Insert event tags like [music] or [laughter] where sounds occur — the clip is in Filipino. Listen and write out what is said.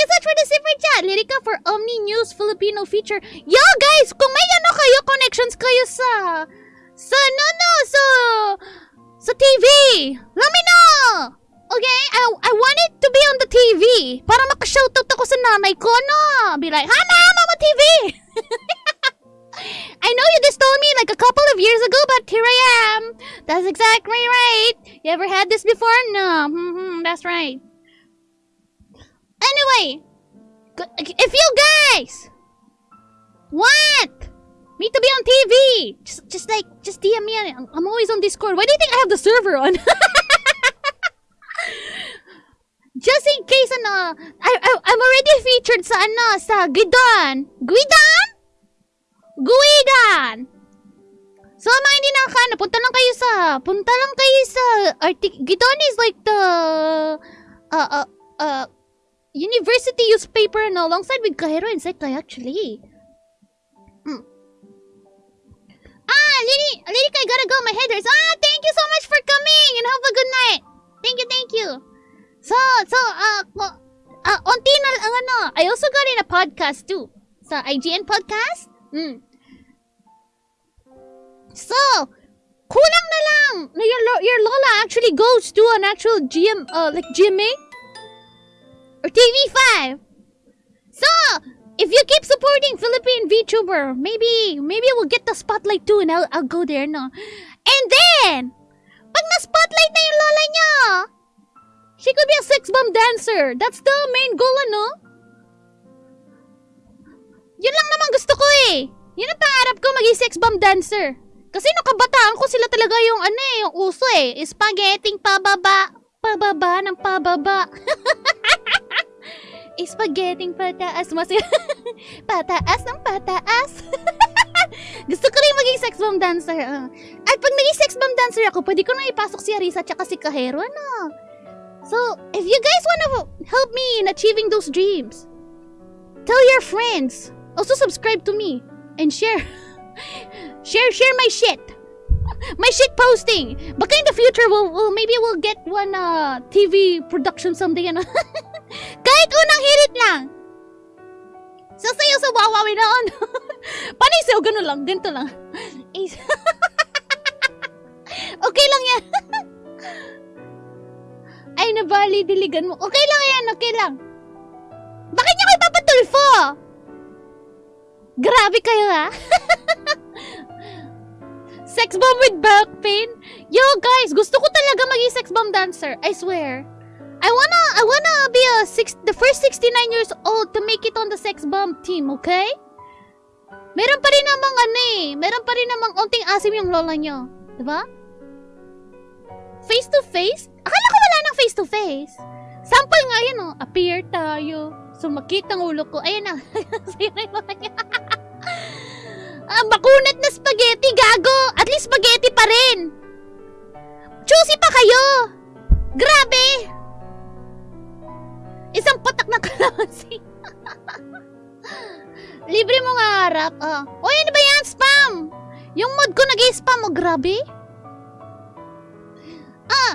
you so much for the super chat. Lyrica for Omni News Filipino feature. Yo, guys, kung may ano kayo, connections kayo sa... Sa, no, no, so... Sa TV. Let me know. Okay? I, I want it to be on the TV. Para makashoutout ako sa nanay ko, no? Be like, Hana, Mama TV! [laughs] I know you just told me like a couple of years ago, but here I am. That's exactly right. You ever had this before? No. hmm [laughs] that's right. Anyway, if you guys want me to be on TV, just just like just DM me. I'm always on Discord. Why do you think I have the server on? [laughs] just in case, ano, I, I, I'm already featured sa, ano, sa Guidon. Guidon? Guidan! So, mga hindi nakakano, punta lang kayo sa, punta lang kayo sa, artic, Guidon is like the, uh, uh, uh, university newspaper and alongside with Kahiro and Sekai actually. Hmm. Ah, Lily, Lily, I gotta go, my headers. Ah, thank you so much for coming and have a good night. Thank you, thank you. So, so, uh, uh, onti na lang, ano, I also got in a podcast too. Sa IGN podcast. Hmm. So, kulang na lang your, your Lola actually goes to an actual GM, uh, like GMA or TV5. So, if you keep supporting Philippine VTuber, maybe, maybe we'll get the spotlight too and I'll, I'll go there, no? And then, pag na-spotlight na yung lola niya, she could be a sex bomb dancer. That's the main goal, ano? Yun lang naman gusto ko eh. Yun ang pangarap ko, maging sex bomb dancer. Kasi nung kabataan ko, sila talaga yung ano eh, yung uso eh. Spaghetti pababa. Pababa ng pababa. [laughs] Spaghetti pataas. Mas [laughs] pataas ng pataas. [laughs] Gusto ko rin maging sex bomb dancer. ah. At pag naging sex bomb dancer ako, pwede ko na ipasok si Arisa at si Kahero, ano? So, if you guys wanna help me in achieving those dreams, tell your friends. Also subscribe to me and share. [laughs] share, share my shit. My shit posting. Baka in the future, we'll, we'll maybe we'll get one uh, TV production someday. Ano? Kahit unang hirit lang. Sasayaw sa wawawi noon. [laughs] Panisaw, ganun lang. Ganito lang. [laughs] Okay lang yan. [laughs] Ay, nabali, diligan mo. Okay lang yan, okay lang. Bakit niyo kayo papatulfo? Grabe kayo ha. sex bomb with back pain? Yo guys, gusto ko talaga maging sex bomb dancer. I swear. I wanna, I wanna be a six, the first 69 years old to make it on the sex bomb team, okay? Meron pa rin namang ano eh. Meron pa rin namang onting asim yung lola nyo. Diba? Face to face? Akala ko wala nang face to face. Sample nga yun oh. Appear tayo. Sumakit ang ulo ko. Ayan na. [laughs] Na yung lola niya. [laughs] ah, makunat na spaghetti, gago. At least spaghetti pa rin. Choosy pa kayo. Grabe. closing. Libre mo nga harap. Uh. Ah. Uy, ano ba yan? Spam! Yung mod ko nag-spam. Oh, grabe. Ah!